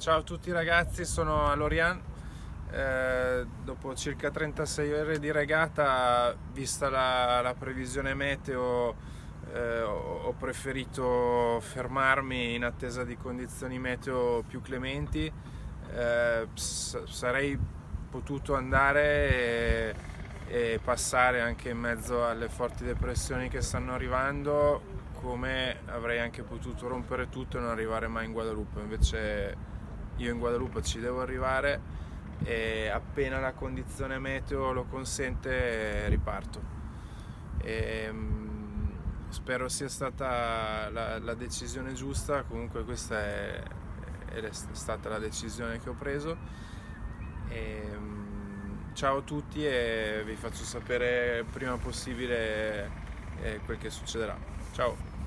Ciao a tutti ragazzi, sono a Lorian. Eh, dopo circa 36 ore di regata, vista la, la previsione meteo, eh, ho preferito fermarmi in attesa di condizioni meteo più clementi. Eh, sarei potuto andare e, e passare anche in mezzo alle forti depressioni che stanno arrivando, come avrei anche potuto rompere tutto e non arrivare mai in Guadalupe. Invece io in Guadalupe ci devo arrivare e appena la condizione meteo lo consente riparto. E, um, spero sia stata la, la, decisione giusta, comunque questa è, è, stata la decisione che ho preso. E, um, ciao a tutti e vi faccio sapere prima possibile eh, quel che succederà. Ciao!